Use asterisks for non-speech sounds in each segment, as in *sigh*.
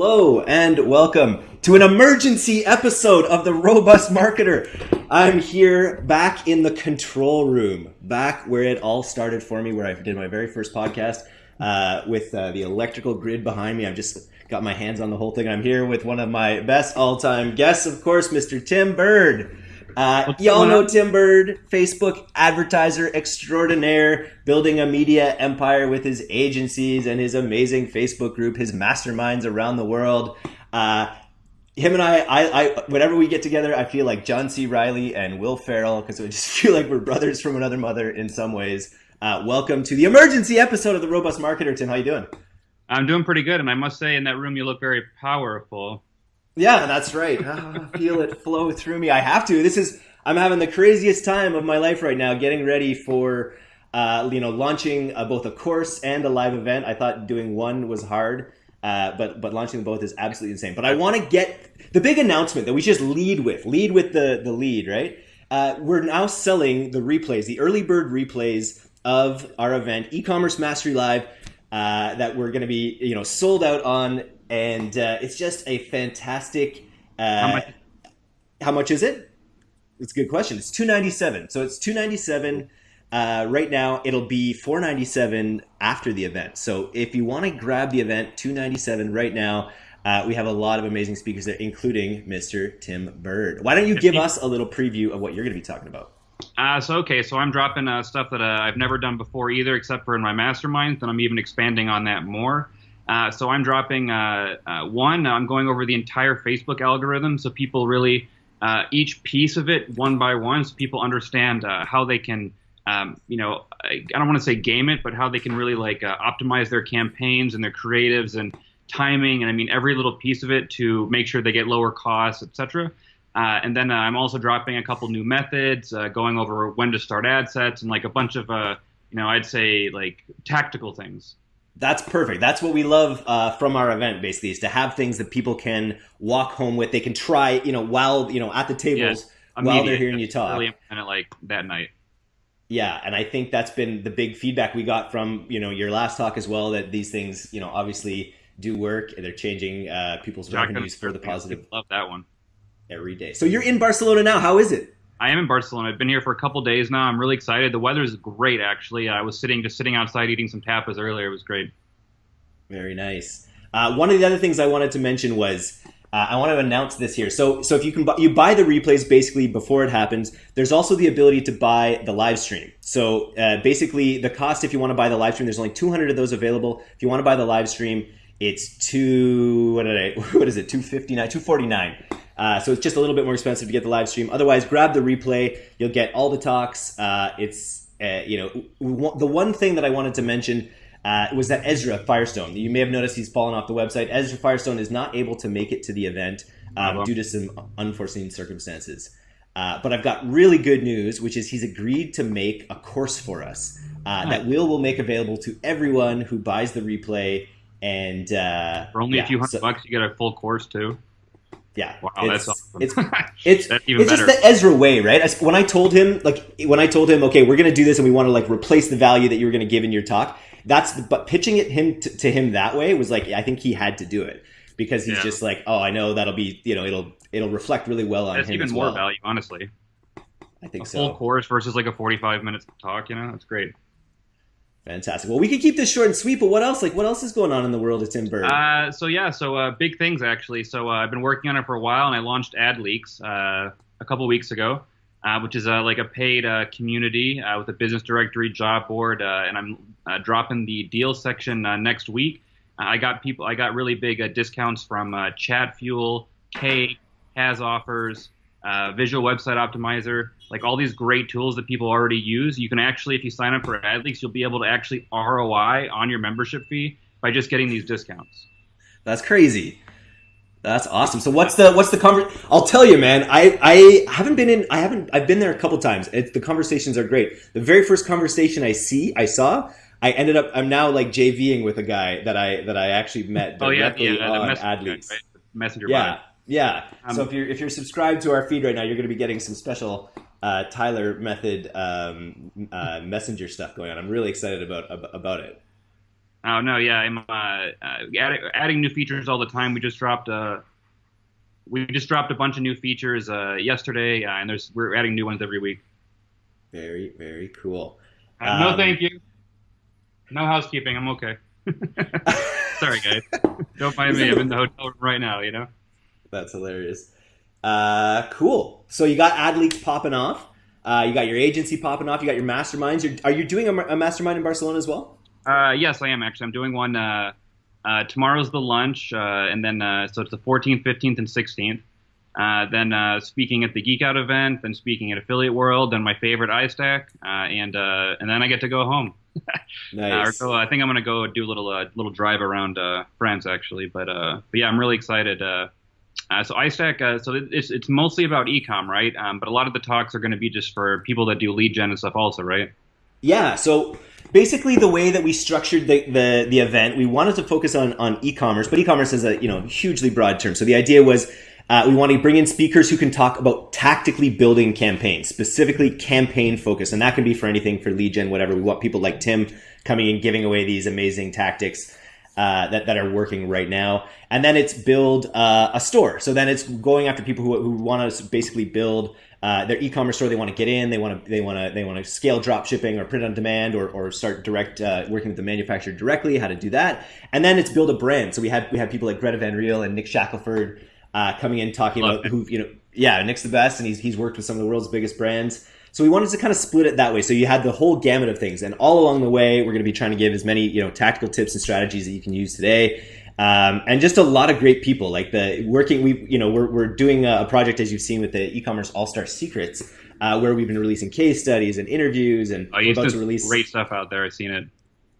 Hello and welcome to an emergency episode of the Robust Marketer. I'm here back in the control room, back where it all started for me, where I did my very first podcast uh, with uh, the electrical grid behind me. I've just got my hands on the whole thing. I'm here with one of my best all-time guests, of course, Mr. Tim Burd. Uh, y'all know Tim Burd, Facebook advertiser extraordinaire, building a media empire with his agencies and his amazing Facebook group, his masterminds around the world. Uh, him and I, I, I, whenever we get together, I feel like John C. Reilly and Will Ferrell because we *laughs* just feel like we're brothers from another mother in some ways. Uh, welcome to the emergency episode of the Robust Marketer. Tim, how you doing? I'm doing pretty good, and I must say, in that room, you look very powerful. Yeah, that's right. Oh, feel it flow through me. I have to. This is I'm having the craziest time of my life right now, getting ready for uh, you know launching uh, both a course and a live event. I thought doing one was hard, uh, but but launching both is absolutely insane. But I want to get the big announcement that we just lead with, lead with the the lead, right? Uh, we're now selling the replays, the early bird replays of our event, e-commerce mastery live, uh, that we're going to be you know sold out on and uh, it's just a fantastic. Uh, how, much? how much is it? It's a good question. It's two ninety seven. So it's two ninety seven. Uh, right now, it'll be four ninety seven after the event. So if you want to grab the event, two ninety seven right now. Uh, we have a lot of amazing speakers there, including Mr. Tim Burd. Why don't you give us a little preview of what you're going to be talking about? Uh, so okay, so I'm dropping uh, stuff that uh, I've never done before either, except for in my masterminds, and I'm even expanding on that more. Uh, so I'm dropping uh, uh, one. I'm going over the entire Facebook algorithm, so people really each piece of it one by one, so people understand how they can, um, you know, I don't want to say game it, but how they can really like optimize their campaigns and their creatives and timing, and I mean every little piece of it to make sure they get lower costs, etc. and then I'm also dropping a couple new methods, going over when to start ad sets and like a bunch of, you know, I'd say like tactical things. That's perfect. That's what we love uh, from our event, basically, is to have things that people can walk home with. They can try, you know, while you know at the tables yeah, while they're hearing you talk. Really of like that night. Yeah, and I think that's been the big feedback we got from you know your last talk as well. That these things, you know, obviously do work. And they're changing uh, people's revenues for the positive. Love that one. Every day. So you're in Barcelona now. How is it? I am in Barcelona. I've been here for a couple days now. I'm really excited. The weather is great, actually. I was sitting just sitting outside eating some tapas earlier. It was great. Very nice. Uh, one of the other things I wanted to mention was uh, I want to announce this here. So, so if you can buy, you buy the replays basically before it happens. There's also the ability to buy the live stream. So uh, basically, the cost if you want to buy the live stream, there's only 200 of those available. If you want to buy the live stream, it's two. What did I? *laughs* What is it? 259, 249. Uh, so it's just a little bit more expensive to get the live stream. Otherwise, grab the replay. You'll get all the talks. Uh, it's uh, you know the one thing that I wanted to mention uh, was that Ezra Firestone. You may have noticed he's fallen off the website. Ezra Firestone is not able to make it to the event um, due to some unforeseen circumstances. Uh, but I've got really good news, which is he's agreed to make a course for us uh, that Will will make available to everyone who buys the replay. And uh, for only yeah, a few hundred so, bucks, you get a full course too. Yeah. Wow, it's, that's awesome. It's *laughs* it's, it's just the Ezra way, right? When I told him, like, when I told him, okay, we're gonna do this, and we want to like replace the value that you were gonna give in your talk. That's the, but pitching it him to, to, him that way was like I think he had to do it because he's yeah. just like, oh, I know that'll be you know it'll it'll reflect really well on that's him. even more well. value, honestly. I think a so. Full course versus like a forty-five minutes talk. You know, that's great. Fantastic. Well, we could keep this short and sweet, but what else? Like, what else is going on in the world of Tim Burd? Uh, so yeah, so uh, big things actually. So uh, I've been working on it for a while, and I launched AdLeaks uh, a couple weeks ago, uh, which is uh, like a paid community with a business directory job board, and I'm dropping the deal section next week. I got people, I got really big discounts from Chatfuel, K, HasOffers, Uh, visual Website Optimizer like all these great tools that people already use. You can actually, if you sign up for AdLeaks, you'll be able to actually ROI on your membership fee by just getting these discounts. That's crazy. That's awesome. So what's the what's the conver- I'll tell you, man. I I haven't been in. I haven't. I've been there a couple times. It, the conversations are great. The very first conversation I see, I saw. I ended up. I'm now like JVing with a guy that I that I actually met directly oh, yeah, yeah, uh, on AdLeaks. Right? Messenger. Yeah, yeah. Um, so if you're if you're subscribed to our feed right now, you're going to be getting some special uh, Tyler method um, uh, messenger stuff going on. I'm really excited about about it. Oh no, yeah, I'm uh, uh, adding, adding new features all the time. We just dropped uh, we just dropped a bunch of new features uh, yesterday, uh, and there's we're adding new ones every week. Very very cool. Uh, no, thank you. No housekeeping. I'm okay. *laughs* Sorry, guys. *laughs* Don't mind me. I'm in the hotel room right now. You know. That's hilarious. Uh, cool. So you got AdLeaks popping off. Uh, you got your agency popping off. You got your masterminds. You're, are you doing a, a, mastermind in Barcelona as well? Uh, yes, I am actually. I'm doing one. Uh, uh tomorrow's the lunch, uh, and then uh, so it's the 14th, 15th, and 16th. then speaking at the Geek Out event, then speaking at Affiliate World, then my favorite iStack, and and then I get to go home. *laughs* nice. so I think I'm gonna go do a little little drive around France actually, but but yeah, I'm really excited. Uh, so iStack, uh, so it's it's mostly about ecom, right? Um, but a lot of the talks are going to be just for people that do lead gen and stuff, also, right? Yeah. So basically, the way that we structured the the, the event, we wanted to focus on on e-commerce, but e-commerce is a you know hugely broad term. So the idea was. Uh, we want to bring in speakers who can talk about tactically building campaigns, specifically campaign focus. And that can be for anything for lead gen, whatever. We want people like Tim coming in, giving away these amazing tactics uh, that, that are working right now. And then it's build uh, a store. So then it's going after people who, who want to basically build uh, their e-commerce store. They want to get in. They want to they want to they want to scale drop shipping or print on demand or, or start direct uh, working with the manufacturer directly. How to do that. And then it's build a brand. So we had we had people like Greta Van Riel and Nick Shackelford uh, coming in talking Love about who you know yeah Nick's the best and he's he's worked with some of the world's biggest brands. So we wanted to kind of split it that way. So you had the whole gamut of things, and all along the way, we're going to be trying to give as many you know tactical tips and strategies that you can use today. Um, and just a lot of great people like the working we you know we're, we're doing a project as you've seen with the e-commerce all-star secrets uh, where we've been releasing case studies and interviews and oh, we're about to release great stuff out there i've seen it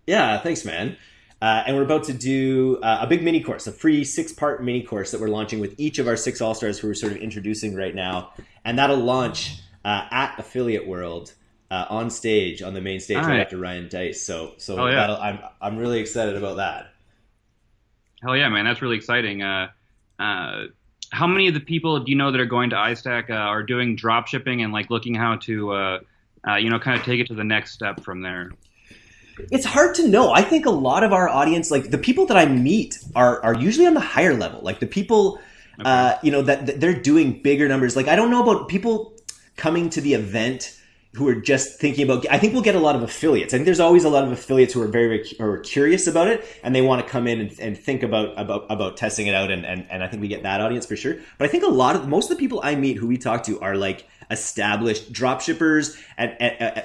yeah thanks man uh, and we're about to do uh, a big mini course a free six part mini course that we're launching with each of our six all-stars who we're sort of introducing right now and that'll launch uh, at Affiliate World uh, on stage on the main stage right. right. after Ryan Deiss. So so oh, yeah. I'm I'm really excited about that. Hell yeah, man! That's really exciting. Uh, uh, how many of the people do you know that are going to iStack uh, are doing drop shipping and like looking how to uh, uh, you know kind of take it to the next step from there? It's hard to know. I think a lot of our audience, like the people that I meet, are are usually on the higher level. Like the people, okay. uh, you know, that, that, they're doing bigger numbers. Like I don't know about people coming to the event who are just thinking about i think we'll get a lot of affiliates. I think there's always a lot of affiliates who are very, very curious about it and they want to come in and, and think about about about testing it out and, and and i think we get that audience for sure. But i think a lot of most of the people i meet who we talk to are like established drop shippers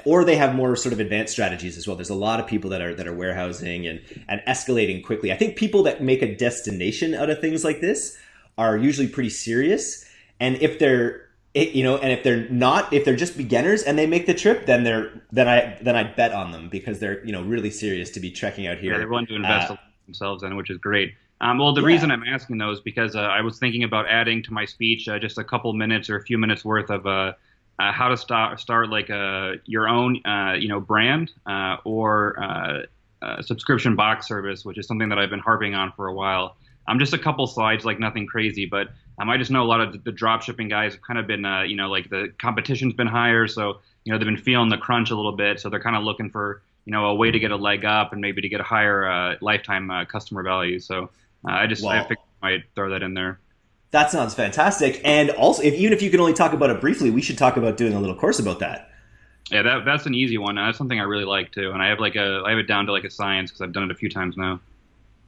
or they have more sort of advanced strategies as well. There's a lot of people that are that are warehousing and and escalating quickly. I think people that make a destination out of things like this are usually pretty serious and if they're it, you know, and if they're not, if they're just beginners and they make the trip, then they're then I then I bet on them because they're you know really serious to be trekking out here. Yeah, they're willing to invest uh, themselves in, which is great. Um, well, the yeah. reason I'm asking those because uh, I was thinking about adding to my speech uh, just a couple minutes or a few minutes worth of uh, uh, how to start start like a, uh, your own you know brand or subscription box service, which is something that I've been harping on for a while. I'm um, just a couple slides, like nothing crazy, but um, I just know a lot of the, drop shipping guys have kind of been, uh, you know, like the competition's been higher, so you know they've been feeling the crunch a little bit, so they're kind of looking for you know a way to get a leg up and maybe to get a higher uh, lifetime uh, customer value. So uh, I just I figured I might throw that in there. That sounds fantastic, and also if even if you can only talk about it briefly, we should talk about doing a little course about that. Yeah, that, that's an easy one. That's something I really like too, and I have like a I have it down to like a science because I've done it a few times now.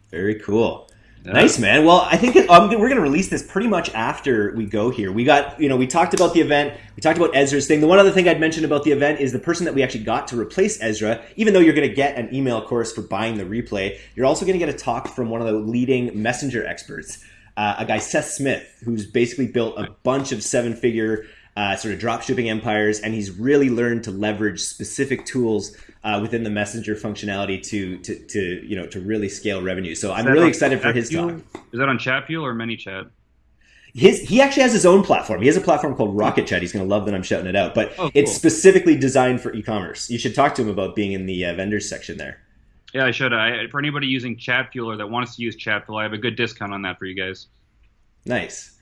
Very cool. Nice, man. Well, I think um, we're going to release this pretty much after we go here. We got, you know, we talked about the event. We talked about Ezra's thing. The one other thing I'd mention about the event is the person that we actually got to replace Ezra, even though you're going to get an email course for buying the replay, you're also going to get a talk from one of the leading messenger experts, uh, a guy, Seth Smith, who's basically built a bunch of seven figure uh, sort of drop shipping empires, and he's really learned to leverage specific tools uh, within the messenger functionality to, to to you know to really scale revenue. So I'm really excited for his talk. Is that on Chatfuel or ManyChat? His he actually has his own platform. He has a platform called Rocket Chat. He's going to love that I'm shouting it out, but oh, cool. it's specifically designed for e-commerce. You should talk to him about being in the uh, vendors section there. Yeah, I should. I, for anybody using Chatfuel or that wants to use Chatfuel, I have a good discount on that for you guys. Nice.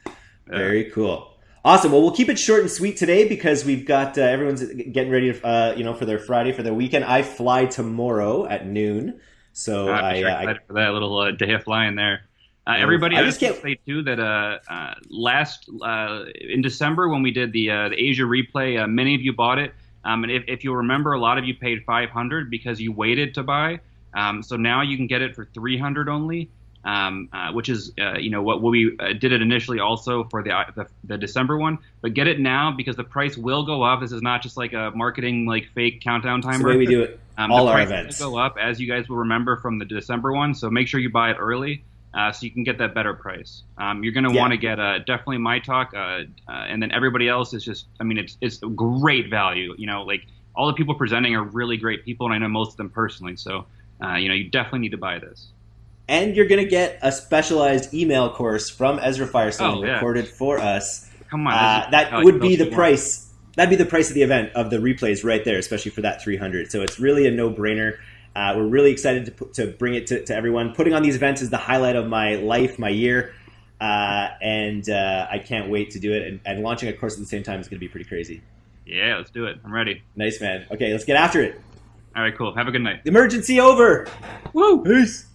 Very cool. Awesome. Well, we'll keep it short and sweet today because we've got uh, everyone's getting ready, to, uh, you know, for their Friday for their weekend. I fly tomorrow at noon So Uh, I, sure uh, I excited for that little uh, day of flying there. Uh, everybody, I I just can't say too that uh, uh, last uh, in December when we did the uh, the Asia replay, uh, many of you bought it, um, and if, if you remember, a lot of you paid 500 because you waited to buy. Um, so now you can get it for 300 only, um, uh, which is uh, you know what, what we uh, did it initially also for the, uh, the the December one. But get it now because the price will go up. This is not just like a marketing like fake countdown it's the timer. way we do it. Um, all our events. will go up as you guys will remember from the December one. So make sure you buy it early, uh, so you can get that better price. Um, you're going to Yeah. want to get uh, definitely my talk, uh, uh, and then everybody else is just. I mean, it's it's great value. You know, like all the people presenting are really great people, and I know most of them personally. So uh, you know, you definitely need to buy this. And you're going to get a specialized email course from Ezra Firestone Oh, yeah. recorded for us. Come on, Uh, that like, would be the price. That'd be the price of the event of the replays right there, especially for that 300. So it's really a no-brainer. Uh, we're really excited to, put, to bring it to, to everyone. Putting on these events is the highlight of my life, my year, uh, and uh, I can't wait to do it. And, and launching a course at the same time is going to be pretty crazy. Yeah, let's do it. I'm ready. Nice, man. Okay, let's get after it. All right, cool. Have a good night. Emergency over. Woo! Peace.